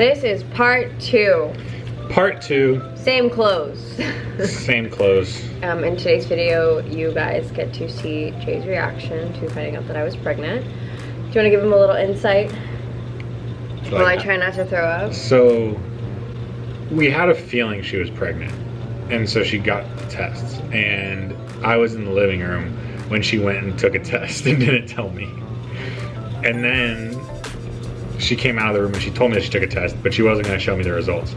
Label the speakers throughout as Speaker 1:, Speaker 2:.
Speaker 1: This is part two.
Speaker 2: Part two,
Speaker 1: Same clothes.
Speaker 2: same clothes.
Speaker 1: um, in today's video, you guys get to see Jay's reaction to finding out that I was pregnant. Do you want to give him a little insight while I try not to throw up?
Speaker 2: So, we had a feeling she was pregnant. And so she got tests. And I was in the living room when she went and took a test and didn't tell me. And then she came out of the room and she told me that she took a test, but she wasn't going to show me the results.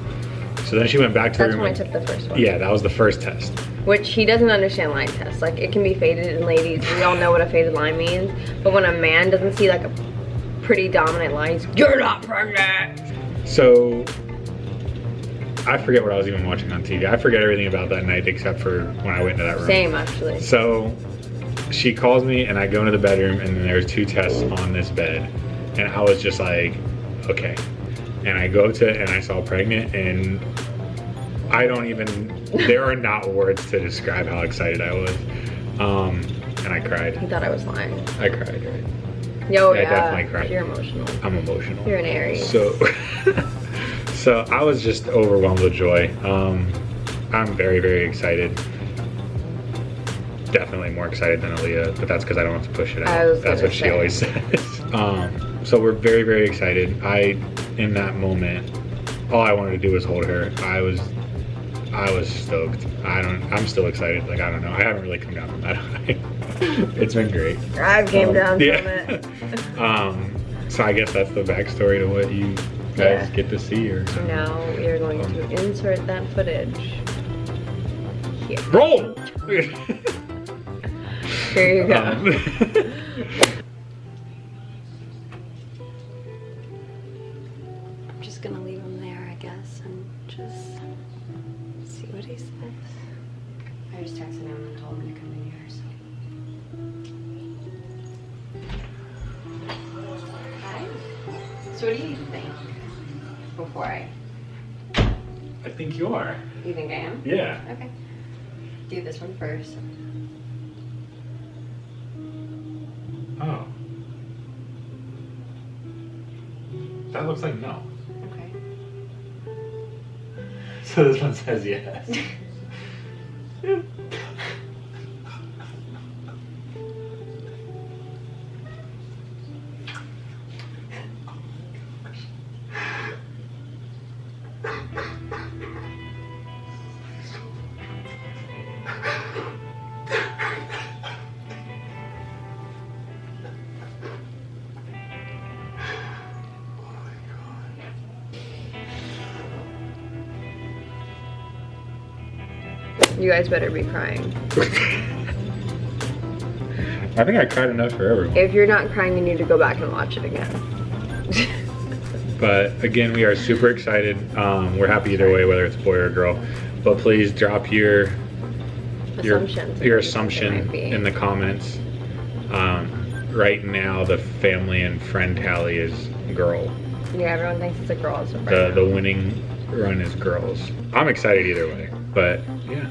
Speaker 2: So then she went back to the room.
Speaker 1: That's when I took the first one.
Speaker 2: yeah, that was the first test.
Speaker 1: Which he doesn't understand line tests. Like it can be faded in ladies, we all know what a faded line means. But when a man doesn't see like a pretty dominant line, he's you're not pregnant.
Speaker 2: So I forget what I was even watching on TV. I forget everything about that night except for when I went into that room.
Speaker 1: Same actually.
Speaker 2: So she calls me and I go into the bedroom and then there's two tests on this bed. And I was just like, okay. And I go to and I saw pregnant and I don't even there are not words to describe how excited I was. Um and I cried.
Speaker 1: thought I was lying.
Speaker 2: I cried, right?
Speaker 1: Yo,
Speaker 2: Yeah, I
Speaker 1: yeah.
Speaker 2: definitely cried.
Speaker 1: You're emotional.
Speaker 2: I'm emotional.
Speaker 1: You're an Aries.
Speaker 2: So, so I was just overwhelmed with joy. Um, I'm very, very excited. Definitely more excited than Aaliyah, but that's because I don't have to push it
Speaker 1: I
Speaker 2: out. That's what she
Speaker 1: say.
Speaker 2: always says. Um, so we're very, very excited. I, in that moment, all I wanted to do was hold her. I was, I was stoked. I don't. I'm still excited. Like I don't know. I haven't really come down from that high. it's been great.
Speaker 1: I've came
Speaker 2: Um,
Speaker 1: down
Speaker 2: yeah.
Speaker 1: from it.
Speaker 2: um, so I guess that's the backstory to what you guys
Speaker 1: Yeah.
Speaker 2: get to see or something.
Speaker 1: Now we are going to insert that footage. Here.
Speaker 2: Roll!
Speaker 1: Here you go.
Speaker 2: Um,
Speaker 3: I'm just gonna leave him there, I guess, and just see what he says. I just texted him and told him to come in here, so. Hi. So what do you think? Before I,
Speaker 2: I think you are.
Speaker 3: you think I am?
Speaker 2: Yeah.
Speaker 3: Okay. Do this one first.
Speaker 2: Oh. That looks like no. So this one says yes.
Speaker 1: You guys better be crying.
Speaker 2: I think I cried enough for everyone.
Speaker 1: If you're not crying, you need to go back and watch it again.
Speaker 2: But again, we are super excited. Um, we're happy either way, whether it's boy or girl. But please drop your your,
Speaker 1: Assumptions.
Speaker 2: your assumption in the comments. Um, right now, the family and friend tally is girl.
Speaker 1: Yeah, everyone thinks it's a girl. So
Speaker 2: The the winning run is girls. I'm excited either way. But yeah,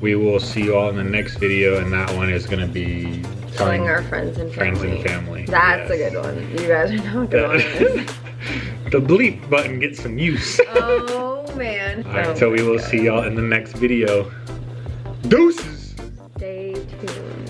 Speaker 2: we will see you all in the next video, and that one is gonna be
Speaker 1: telling our friends and family.
Speaker 2: friends and family.
Speaker 1: That's
Speaker 2: Yes.
Speaker 1: a good one. You guys are not good
Speaker 2: the bleep button gets some use.
Speaker 1: Oh man.
Speaker 2: All right,
Speaker 1: Oh
Speaker 2: so we will
Speaker 1: God.
Speaker 2: see y'all in the next video. Deuces.
Speaker 1: Stay tuned.